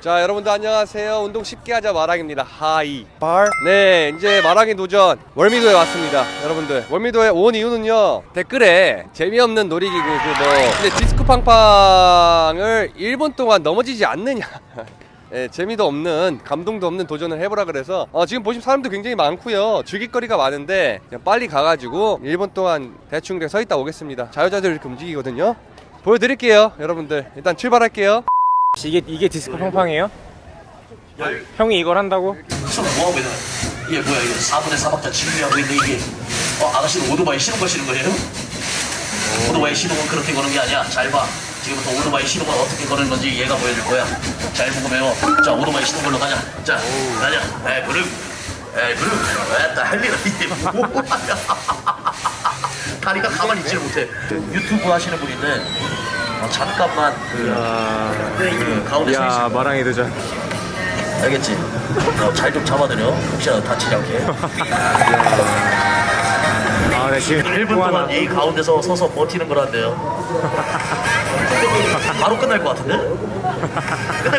자 여러분들 안녕하세요. 운동 쉽게 하자 마랑입니다. Hi. 네 이제 마랑의 도전. 월미도에 왔습니다 여러분들. 월미도에 온 이유는요 댓글에 재미없는 놀이기구 그뭐 근데 디스코 팡팡을 1분 동안 넘어지지 않느냐. 예, 재미도 없는 감동도 없는 도전을 해보라 그래서 어, 지금 보시면 사람도 굉장히 많고요. 즐길거리가 많은데 그냥 빨리 가가지고 1분 동안 대충 이렇게 서 있다 오겠습니다. 자유자재로 이렇게 움직이거든요. 보여드릴게요 여러분들. 일단 출발할게요 이게 이게 디스코 팡팡이에요? 형이 이걸 한다고? 지금 뭐하고 있는? 이게 뭐야 이거 4분의 4박자 진행하고 있는 이게 어 아가씨는 오토바이 시동 거시는 거예요? 오토바이 시동은 그렇게 거는 게 아니야. 잘봐. 지금부터 오토바이 시동을 어떻게 거는 건지 얘가 보여줄 거야. 잘 보고 배워 자 오토바이 시동 걸로 가자. 자 가자. 에이 브름 에이 브름 에따 헬리라 이게 뭐야. 다리가 가만히 있지를 못해. 유튜브 하시는 분인데 어, 잠깐만 그, 그 가운데 서 있을 야 마랑이 도전. 알겠지? 어, 잘좀 잡아드려. 혹시나 다치지 않게. 아, 네 지금 1분 또 하나. 동안 이 가운데서 서서 버티는 거란데요. 바로 끝날 것 같은데? 끝내,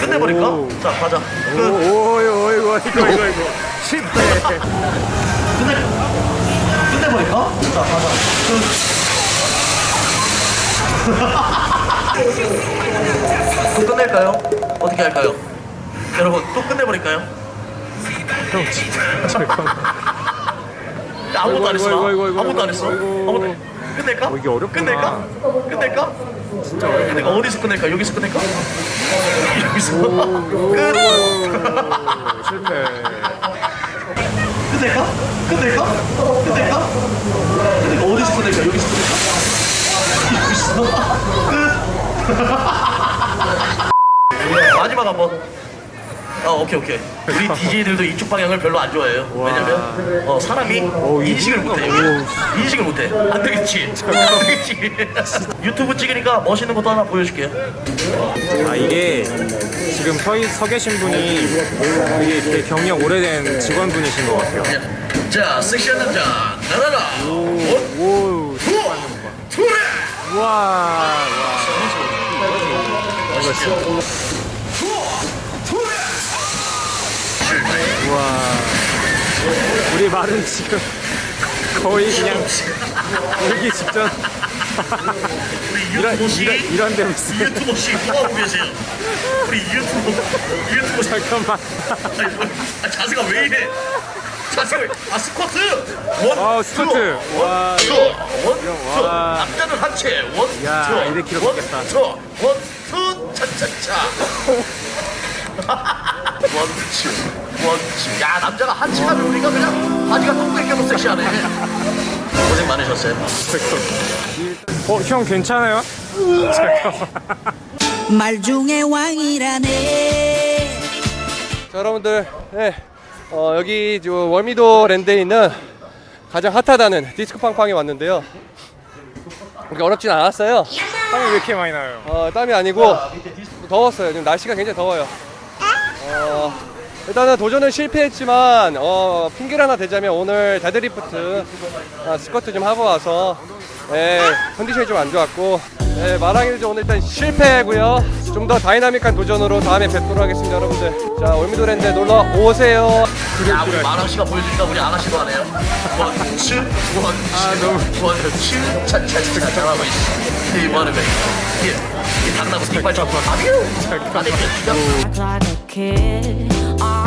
끝내버릴까? 오. 자, 가자. 오, 끝. 오, 이거 이거 이거 이거 이거 실패. 끝내, 끝내버릴까? 자, 가자. 끝. 또 끝낼까요? 어떻게 할까요? 여러분, 또 끝내버릴까요? 형 진짜 아무것도 안 했어. 아무것도 안 했어. 아무것도 안- 끝낼까? 어, 이게 어렵구나. 끝낼까? 끝낼까? 진짜 끝낼까? 어디서 끝낼까? 여기서 끝낼까? 여기서 끝. 실패. 끝낼까? 끝낼까? 끝낼까? 끝낼까? 어디서 끝낼까? 여기서 끝. 마지막 한 번. 아 오케이 오케이. 우리 DJ들도 이쪽 방향을 별로 안 좋아해요. 왜냐면 어, 사람이 인식을 못해. 인식을 못해. 안 되겠지. 안 되겠지. 유튜브 찍으니까 멋있는 것도 하나 보여줄게요. 아 이게 지금 서, 있- 서 계신 분이 되게, 되게 경력 오래된 직원분이신 것 같아요. 자 섹시한 남자. 나라라 원, 오, 투, 투레 와, 와. 멋있죠 투, 투레 와. 우리 말은 지금 거의 그냥 울기 직전. 우리 이런 이런 이런 데 무슨 유튜버 씨 뭐하고 계세요 우리 유튜버 유튜버 씨 잠깐만. 아니, 뭐, 아, 자세가 왜 이래? 자세가 왜? 아 스쿼트. one, 어, 스쿼트. two, 와. one, two, one, two. 와. 남자는 하체. one, 야, two, 200kg one, 먹겠다. two, one, two, 차차차. one, two, one, two. 야 남자가 하체 하면 우리가 그냥 바지가 똥 땡겨도 섹시하네. 고생 많으셨어요. 어, 형 괜찮아요? 잠깐만. 말 중에 왕이라네 자 여러분들 네, 어, 여기 저 월미도 랜드에 있는 가장 핫하다는 디스코 팡팡에 왔는데요 그렇게 어렵진 않았어요 땀이 왜 이렇게 많이 나요? 어, 땀이 아니고 더웠어요 지금 날씨가 굉장히 더워요 어, 일단은 도전은 실패했지만 어, 핑계를 하나 대자면 오늘 데드리프트 아, 스쿼트 좀 하고 와서 예, 컨디션이 좀 안 좋았고 예, 마랑일도 오늘 일단 실패고요. 좀 더 다이나믹한 도전으로 다음에 뵙도록 하겠습니다 여러분들. 자 월미도랜드 놀러 오세요 야 우리 마랑 씨가 보여주니까 우리 아가씨도 하네요. 원, 츄, 원, 츄, 원, 츄, 차차차 잘하고 있어. 이 뭐하는 거야? 이, 이 당나무 이빨 좀. 아뮤. 아니, Act like a kid.